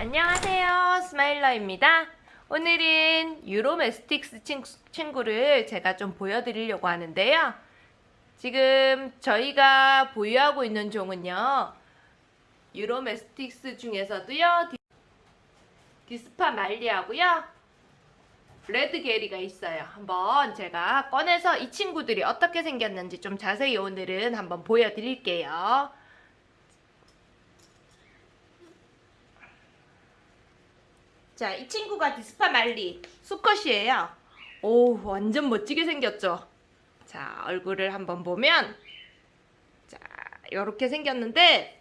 안녕하세요. 스마일러입니다. 오늘은 Uromastyx 친구, 를 제가 좀 보여드리려고 하는데요. 지금 저희가 보유하고 있는 종은요 Uromastyx 중에서도요 dispar Mali하고요 red geyri가 있어요. 한번 제가 꺼내서 이 친구들이 어떻게 생겼는지 좀 자세히 오늘은 한번 보여드릴게요 자, 이 친구가 디스파 말리 수컷이에요. 오, 완전 멋지게 생겼죠? 자, 얼굴을 한번 보면 자, 이렇게 생겼는데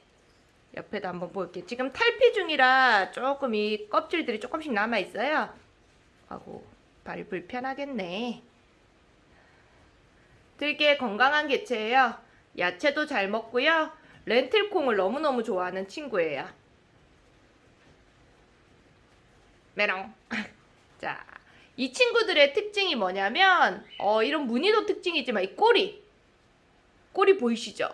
옆에도 한번 볼게요. 지금 탈피 중이라 조금 이 껍질들이 조금씩 남아 있어요. 하고 발이 불편하겠네. 되게 건강한 개체예요. 야채도 잘 먹고요. 렌틸콩을 너무너무 좋아하는 친구예요. 메롱. 자, 이 친구들의 특징이 뭐냐면 어, 이런 무늬도 특징이지만 이 꼬리. 꼬리 보이시죠?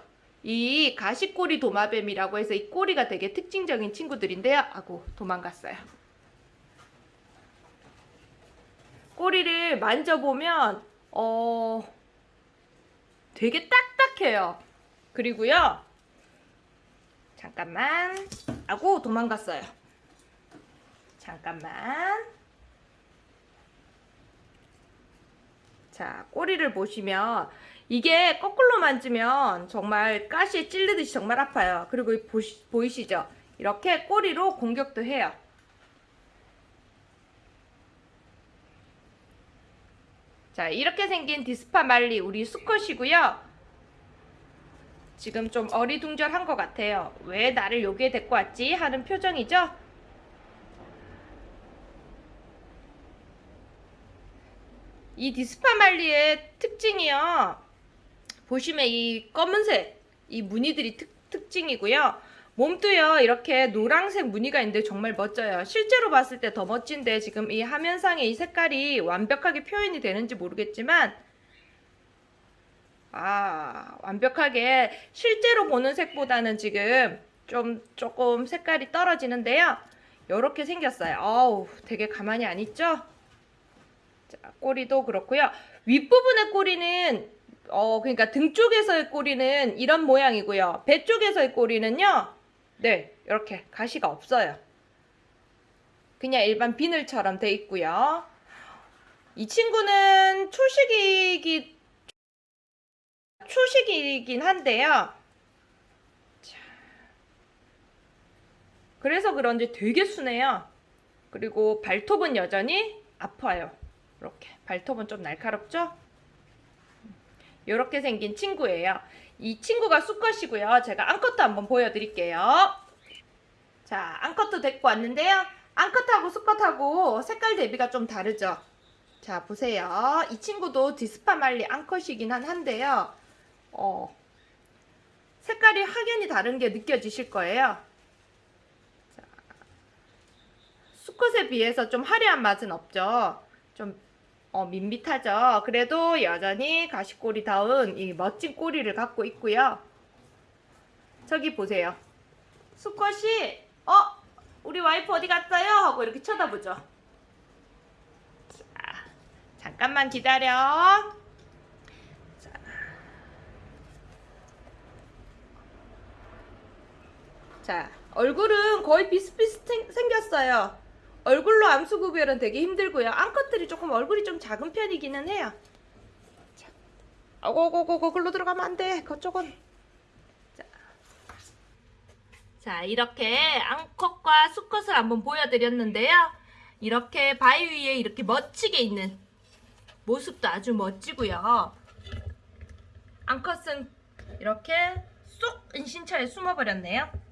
이 가시꼬리 도마뱀이라고 해서 이 꼬리가 되게 특징적인 친구들인데요. 아고 도망갔어요. 꼬리를 만져보면 어 되게 딱딱해요. 그리고요. 잠깐만. 아고 도망갔어요. 잠깐만. 자, 꼬리를 보시면 이게 거꾸로 만지면 정말 가시에 찔르듯이 정말 아파요. 그리고 보시, 보이시죠? 이렇게 꼬리로 공격도 해요. 자, 이렇게 생긴 디스파 말리 우리 수컷이고요. 지금 좀 어리둥절한 것 같아요. 왜 나를 여기에 데리고 왔지? 하는 표정이죠? 이 디스파말리의 특징이요. 보시면 이 검은색 이 무늬들이 특, 특징이고요. 몸도요 이렇게 노란색 무늬가 있는데 정말 멋져요. 실제로 봤을 때 더 멋진데 지금 이 화면상에 이 색깔이 완벽하게 표현이 되는지 모르겠지만 아 완벽하게 실제로 보는 색보다는 지금 좀 조금 색깔이 떨어지는데요. 이렇게 생겼어요. 어우 되게 가만히 안 있죠? 자, 꼬리도 그렇고요. 윗부분의 꼬리는 어 그러니까 등 쪽에서의 꼬리는 이런 모양이고요. 배 쪽에서의 꼬리는요. 네, 이렇게 가시가 없어요. 그냥 일반 비늘처럼 돼 있고요. 이 친구는 초식이기 초식이긴 한데요. 자, 그래서 그런지 되게 순해요. 그리고 발톱은 여전히 아파요. 이렇게 발톱은 좀 날카롭죠? 이렇게 생긴 친구예요. 이 친구가 수컷이고요. 제가 암컷도 한번 보여드릴게요. 자, 암컷도 데리고 왔는데요. 암컷하고 수컷하고 색깔 대비가 좀 다르죠? 자, 보세요. 이 친구도 디스파말리 암컷이긴 한데요. 어, 색깔이 확연히 다른 게 느껴지실 거예요. 자, 수컷에 비해서 좀 화려한 맛은 없죠. 좀 어, 밋밋하죠. 그래도 여전히 가시꼬리다운 이 멋진 꼬리를 갖고 있고요. 저기 보세요. 수컷이 어? 우리 와이프 어디 갔어요? 하고 이렇게 쳐다보죠. 자, 잠깐만 기다려. 자. 자, 얼굴은 거의 비슷비슷 생겼어요. 얼굴로 암수 구별은 되게 힘들고요. 암컷들이 조금 얼굴이 좀 작은 편이기는 해요. 자, 아고고고고 글로 들어가면 안 돼. 그쪽은. 자. 자, 이렇게 암컷과 수컷을 한번 보여드렸는데요. 이렇게 바위 위에 이렇게 멋지게 있는 모습도 아주 멋지고요. 암컷은 이렇게 쏙 은신처에 숨어버렸네요.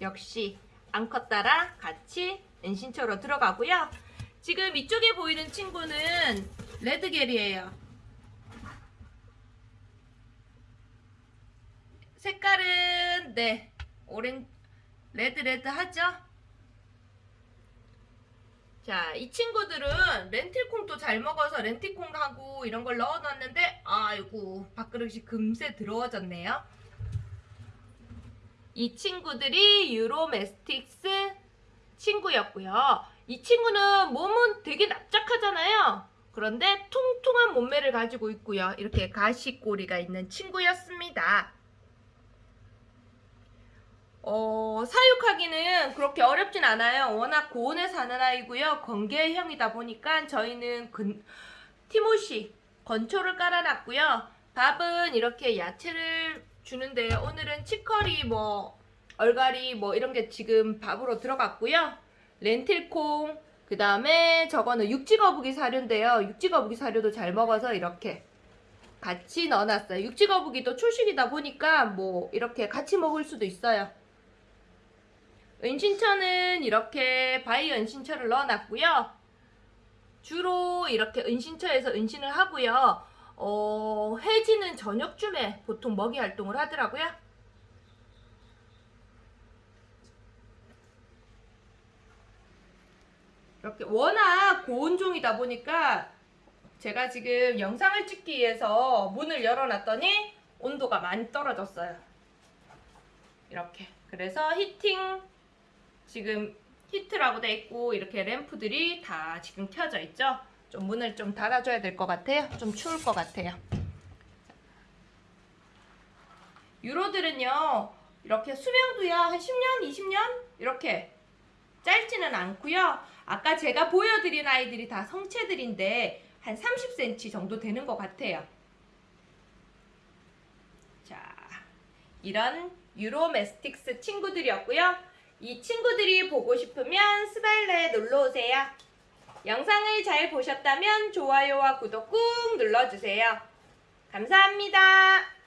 역시 암컷 따라 같이 은신처로 들어가고요. 지금 이쪽에 보이는 친구는 red geyri에요. 색깔은 네 orange red red 하죠? 자, 이 친구들은 렌틸콩도 잘 먹어서 렌틸콩하고 이런 걸 넣어놨는데 아이고 밥그릇이 금세 더러워졌네요. 이 친구들이 유로메스틱스 친구였고요. 이 친구는 몸은 되게 납작하잖아요. 그런데 통통한 몸매를 가지고 있고요. 이렇게 가시꼬리가 있는 친구였습니다. 어, 사육하기는 그렇게 어렵진 않아요. 워낙 고온에 사는 아이고요. 건개형이다 보니까 저희는 근, 티모시 건초를 깔아놨고요. 밥은 이렇게 야채를 주는데 오늘은 치커리 뭐 얼갈이 뭐 이런 게 지금 밥으로 들어갔고요. 렌틸콩 그 다음에 저거는 육지거북이 사료인데요. 육지거북이 사료도 잘 먹어서 이렇게 같이 넣어놨어요. 육지거북이도 초식이다 보니까 뭐 이렇게 같이 먹을 수도 있어요. 은신처는 이렇게 바위 은신처를 넣어놨고요. 주로 이렇게 은신처에서 은신을 하고요. 어, 해지는 저녁쯤에 보통 먹이 활동을 하더라고요. 이렇게 워낙 고온종이다 보니까 제가 지금 영상을 찍기 위해서 문을 열어놨더니 온도가 많이 떨어졌어요. 이렇게. 그래서 히팅 지금 히트라고 돼 있고 이렇게 램프들이 다 지금 켜져 있죠. 좀 문을 좀 닫아줘야 될 것 같아요. 좀 추울 것 같아요. 유로들은요 이렇게 수명도야 한 10년, 20년 이렇게 짧지는 않고요. 아까 제가 보여드린 아이들이 다 성체들인데 한 30cm 정도 되는 것 같아요. 자, 이런 유로메스틱스 친구들이었고요. 이 친구들이 보고 싶으면 스바일러에 놀러 오세요. 영상을 잘 보셨다면 좋아요와 구독 꾹 눌러주세요. 감사합니다.